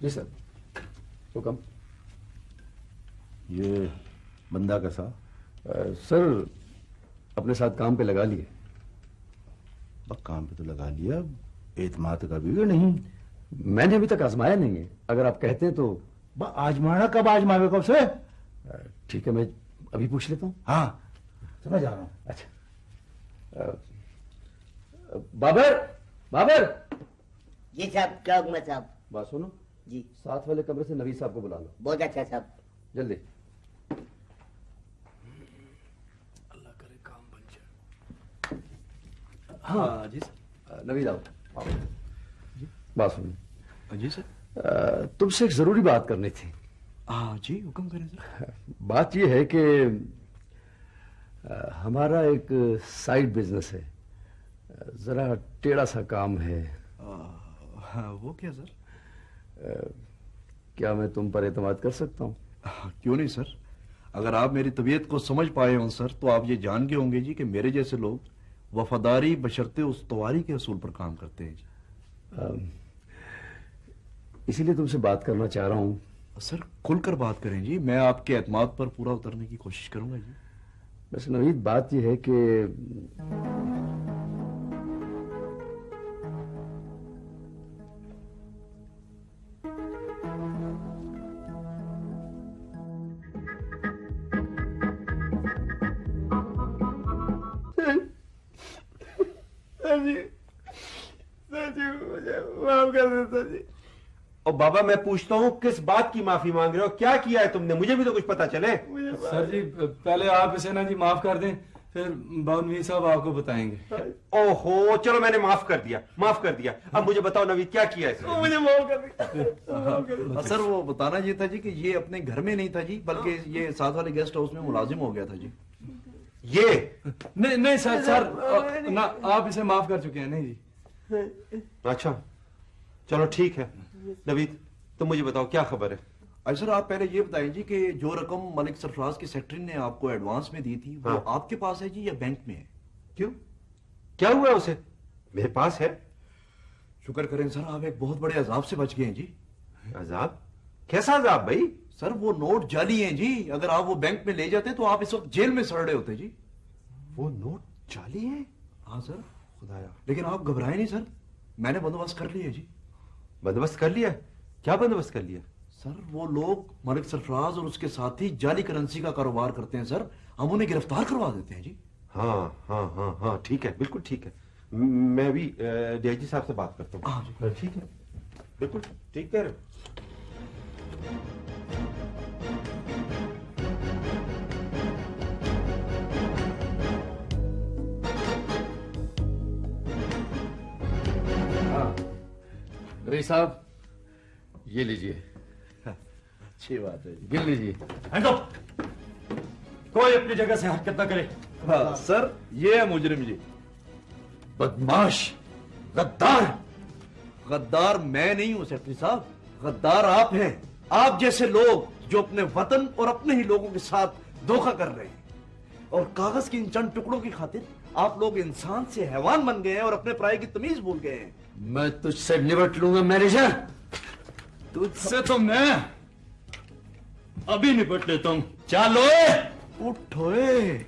جی سر حکم۔ یہ بندہ کیسا سر اپنے ساتھ کام پہ لگا لیے۔ کام پہ تو لگا لیا اعتماد کا بھی نہیں۔ میں نے ابھی تک آزمایا نہیں ہے۔ اگر آپ کہتے ہیں تو۔ آزمانا کب آزماوے کب سے ٹھیک ہے میں ابھی پوچھ لیتا ہوں۔ ہاں۔ سمجھ جا رہا ہوں۔ اچھا۔ بابر بابر۔ یہ صاحب کیا حکم صاحب۔ بات سنو۔ جی ساتھ والے کمرے سے نویز صاحب کو بلا لو۔ بہت اچھا صاحب۔ جلدی۔ اللہ کرے کام بن جائے۔ ہاں۔ جی سر۔ نوید آؤ۔ جی۔ بات سنیے۔ جی سر۔ تم سے ایک ضروری بات کرنی تھی۔ ہاں جی حکم کریں سر۔ بات یہ ہے کہ ہمارا ایک سائڈ بزنس ہے۔ ذرا ٹیڑا سا کام ہے۔ ہاں، وہ کیا سر؟ کیا میں تم پر اعتماد کر سکتا ہوں؟ کیوں نہیں سر؟ اگر آپ میری طبیعت کو سمجھ پائے ہوں سر تو آپ یہ جان گئے ہوں گے جی کہ میرے جیسے لوگ وفاداری بشرتے استواری کے اصول پر کام کرتے ہیں جی۔ اسی لیے تم سے بات کرنا چاہ رہا ہوں۔ سر کھل کر بات کریں جی میں آپ کے اعتماد پر پورا اترنے کی کوشش کروں گا جی۔ بس نوید بات یہ ہے کہ اور بابا میں پوچھتا ہوں کس بات کی معافی مانگ رہے ہو؟ کیا کیا ہے تم نے؟ مجھے بھی تو کچھ پتا چلے۔ سر جی پہلے آپ اسے نا جی معاف کر دیں پھر باونوی صاحب آپ کو بتائیں گے۔ او ہو چلو میں نے معاف کر دیا معاف کر دیا۔ اب مجھے بتاؤ نوید کیا کیا ہے؟ ہاں۔ سر وہ بتانا یہ تھا جی کہ یہ اپنے گھر میں نہیں تھا جی بلکہ یہ ساتھ والے گیسٹ ہاؤس میں ملازم ہو گیا تھا جی۔ یہ؟ نہیں سر سر آپ اسے معاف کر چکے ہیں نہیں جی۔ اچھا چلو ٹھیک ہے۔ نوید تم مجھے بتاؤ کیا خبر ہے؟ اجی سر آپ پہلے یہ بتائیں جی کہ جو رقم ملک سرفراز کی سیکٹری نے آپ کو ایڈوانس میں دی تھی وہ ہاں۔ آپ کے پاس ہے جی یا بینک میں ہے؟ کیوں؟ کیا ہوا ہے اسے؟ میرے پاس ہے۔ شکر کریں سر آپ ایک بہت بڑے عذاب سے بچ گئے ہیں جی۔ عذاب؟ کیسا عذاب بھائی؟ سر وہ نوٹ جعلی ہیں جی۔ اگر آپ وہ بینک میں لے جاتے تو آپ اس وقت جیل میں سڑ رہے ہوتے جی۔ وہ نوٹ جعلی ہیں؟ ہاں سر خدایا۔ لیکن آپ گھبرائے نہیں سر میں نے بندوبست کر لیا جی۔ بندوبست کر لیا کیا بندوبست کر لیا سر وہ لوگ ملک سرفراز اور اس کے ساتھی جعلی کرنسی کا کاروبار کرتے ہیں سر۔ ہم انہیں گرفتار کروا دیتے ہیں جی۔ ہاں ہاں ہاں ہاں ٹھیک ہے بالکل ٹھیک ہے۔ میں بھی ڈی جی صاحب سے بات کرتا ہوں۔ ہاں، جی۔ ٹھیک ہے۔ بالکل ٹھیک کہہ رہے رئی صاحب یہ لیجیے اچھی بات ہے جی۔ گل لیجیے۔ کوئی اپنی جگہ سے حرکت نہ کرے۔ ہاں، سر یہ ہے مجرم جی۔ بدماش غدار۔ غدار میں نہیں ہوں سیفری صاحب۔ غدار آپ ہیں۔ آپ جیسے لوگ جو اپنے وطن اور اپنے ہی لوگوں کے ساتھ دھوکہ کر رہے ہیں۔ اور کاغذ کی ان چند ٹکڑوں کی خاطر آپ لوگ انسان سے حیوان بن گئے ہیں اور اپنے پرائے کی تمیز بھول گئے ہیں۔ میں تجھ سے نبٹ لوں گا مینیجر۔ تجھ سے تو میں ابھی نپٹ لیتا ہوں۔ چالو۔ اٹھوئے